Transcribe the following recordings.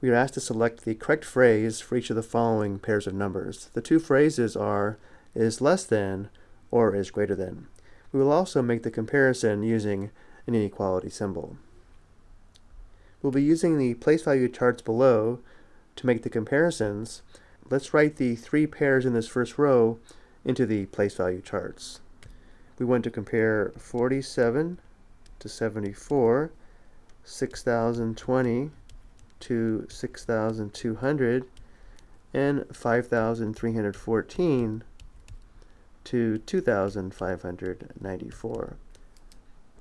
we are asked to select the correct phrase for each of the following pairs of numbers. The two phrases are is less than or is greater than. We will also make the comparison using an inequality symbol. We'll be using the place value charts below to make the comparisons. Let's write the three pairs in this first row into the place value charts. We want to compare 47 to 74, 6020 to 6,200 and 5,314 to 2,594.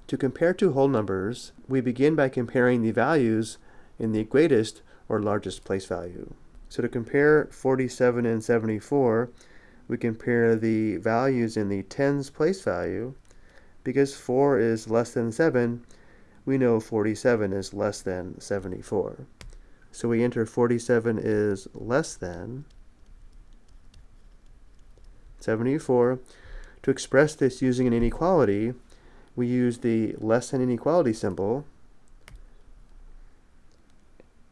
To compare two whole numbers, we begin by comparing the values in the greatest or largest place value. So to compare 47 and 74, we compare the values in the tens place value. Because 4 is less than 7, we know 47 is less than 74. So we enter 47 is less than 74. To express this using an inequality, we use the less than inequality symbol.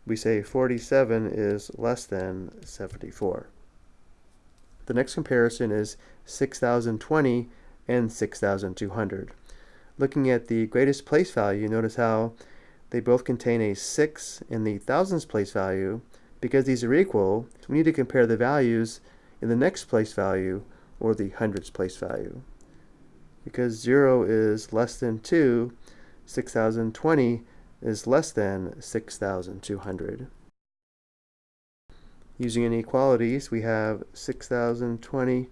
We say 47 is less than 74. The next comparison is 6020 and 6200. Looking at the greatest place value, notice how they both contain a 6 in the thousands place value. Because these are equal, we need to compare the values in the next place value or the hundreds place value. Because 0 is less than 2, 6020 is less than 6200. Using inequalities, we have 6020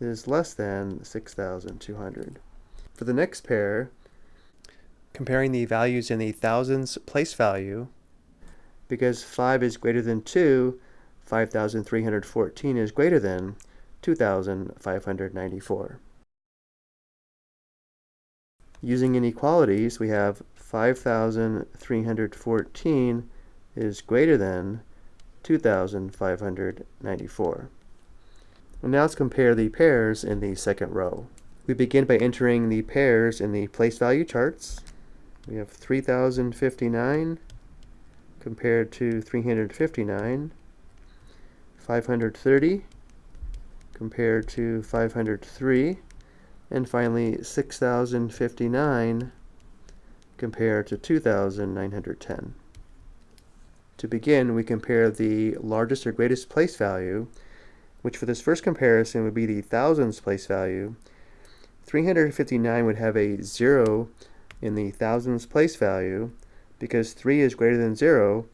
is less than 6200. For the next pair, comparing the values in the thousands place value, because 5 is greater than 2, 5,314 is greater than 2,594. Using inequalities, we have 5,314 is greater than 2,594. Well, now let's compare the pairs in the second row. We begin by entering the pairs in the place value charts. We have 3059 compared to 359, 530 compared to 503, and finally 6059 compared to 2910. To begin, we compare the largest or greatest place value, which for this first comparison would be the thousands place value. 359 would have a 0 in the thousands place value, because 3 is greater than 0,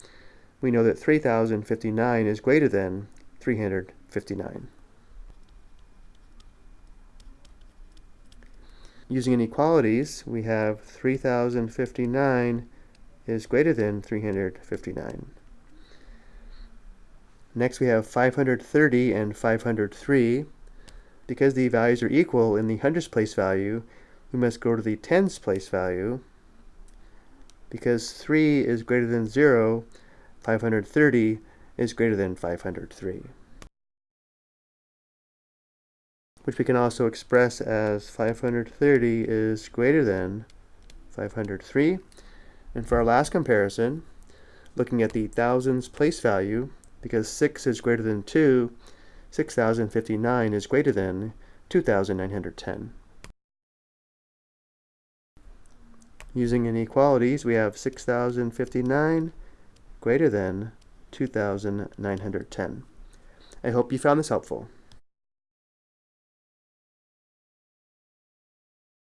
we know that 3059 is greater than 359. Using inequalities, we have 3059 is greater than 359. Next we have 530 and 503. Because the values are equal in the hundreds place value, we must go to the tens place value. Because 3 is greater than 0, 530 is greater than 503. Which we can also express as 530 is greater than 503. And for our last comparison, looking at the thousands place value, because 6 is greater than 2, 6059 is greater than 2910. Using inequalities, we have 6059 greater than 2910. I hope you found this helpful.